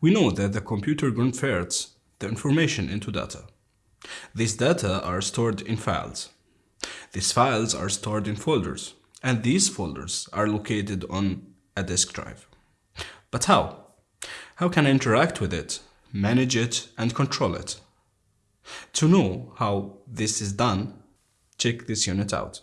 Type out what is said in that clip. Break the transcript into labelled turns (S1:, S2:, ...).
S1: We know that the computer converts the information into data. These data are stored in files. These files are stored in folders, and these folders are located on a disk drive. But how? How can I interact with it, manage it, and control it? To know how this is done, check this unit out.